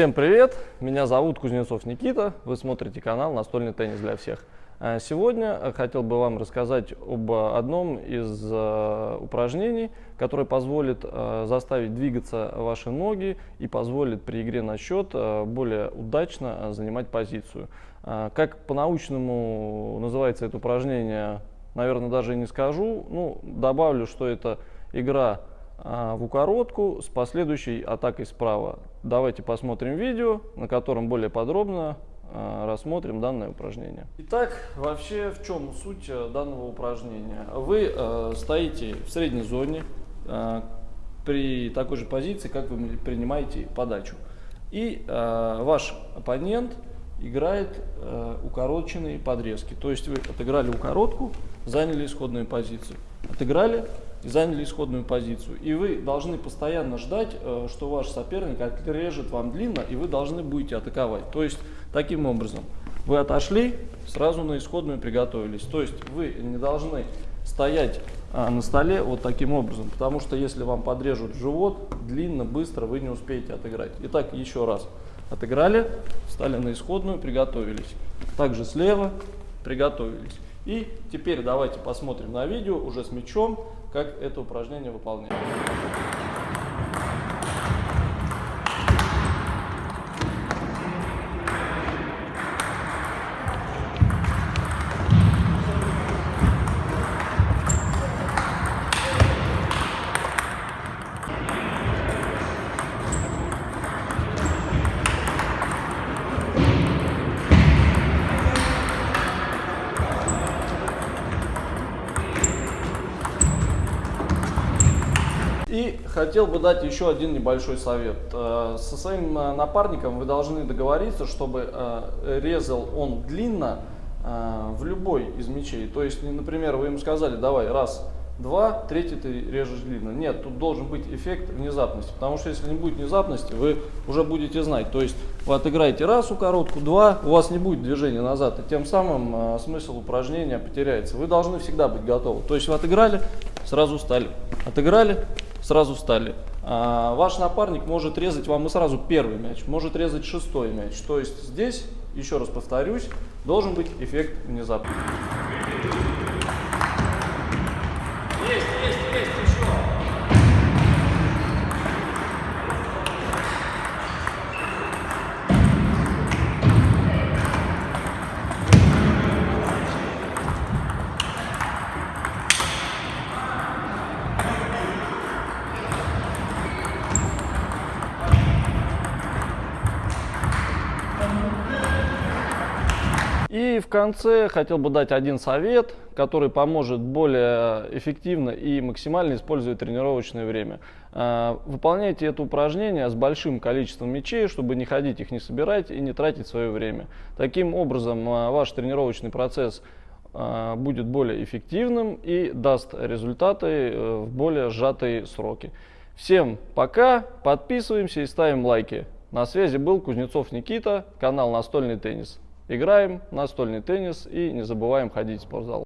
Всем привет! Меня зовут Кузнецов Никита. Вы смотрите канал «Настольный теннис для всех». А Сегодня хотел бы вам рассказать об одном из э, упражнений, которое позволит э, заставить двигаться ваши ноги и позволит при игре на счет э, более удачно занимать позицию. А, Как по-научному называется это упражнение, наверное, даже и не скажу. Ну, добавлю, что это игра в укоротку с последующей атакой справа. Давайте посмотрим видео, на котором более подробно а, рассмотрим данное упражнение. Итак, вообще в чем суть э, данного упражнения? Вы э, стоите в средней зоне э, при такой же позиции, как вы принимаете подачу. И э, ваш оппонент играет э, укороченные подрезки. То есть вы отыграли укоротку, заняли исходную позицию. Отыграли и заняли исходную позицию. И вы должны постоянно ждать, э, что ваш соперник отрежет вам длинно, и вы должны будете атаковать. То есть таким образом вы отошли, сразу на исходную приготовились. То есть вы не должны стоять а, на столе вот таким образом, потому что если вам подрежут живот, длинно, быстро вы не успеете отыграть. Итак, еще раз. Отыграли, встали на исходную, приготовились. Также слева приготовились. И теперь давайте посмотрим на видео уже с мячом, как это упражнение выполняется. И хотел бы дать еще один небольшой совет. Э, со своим э, напарником вы должны договориться, чтобы э, резал он длинно в любой из мячей. То есть, например, вы ему сказали, давай, раз, два, третий ты режешь длинно. Нет, тут должен быть эффект внезапности. Потому что если не будет внезапности, вы уже будете знать. То есть, вы отыграете раз у коротку, два, у вас не будет движения назад. И тем самым смысл упражнения потеряется. Вы должны всегда быть готовы. То есть, вы отыграли, сразу встали. Отыграли, сразу встали. А ваш напарник может резать вам и сразу первый мяч, может резать шестой мяч. То есть здесь, еще раз повторюсь, должен быть эффект внезапный. Есть, есть, есть, еще. И в конце хотел бы дать один совет, который поможет более эффективно и максимально использовать тренировочное время. А, выполняйте это упражнение с большим количеством мячей, чтобы не ходить их не собирать и не тратить свое время. Таким образом а, ваш тренировочный процесс а, будет более эффективным и даст результаты э, в более сжатые сроки. Всем пока, подписываемся и ставим лайки. На связи был Кузнецов Никита, канал Настольный теннис. Играем настольный теннис и не забываем ходить в спортзал.